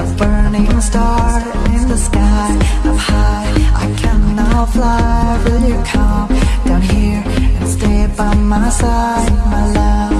A burning star in the sky Up high, I fly Will you come down here and stay by my side, my love?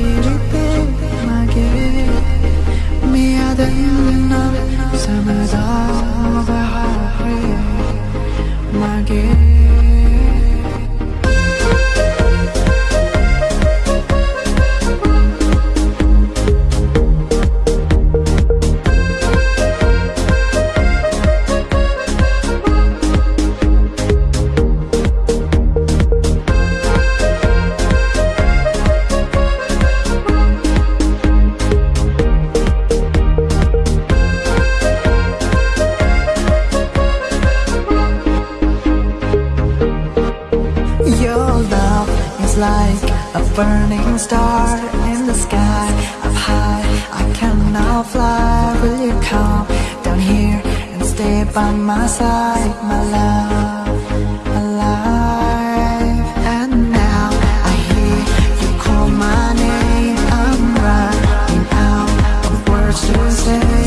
burning star in the sky. Up high, I can now fly. Will you come down here and stay by my side, my love, And now I hear you call my name. I'm running out of words to say.